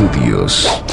Studios.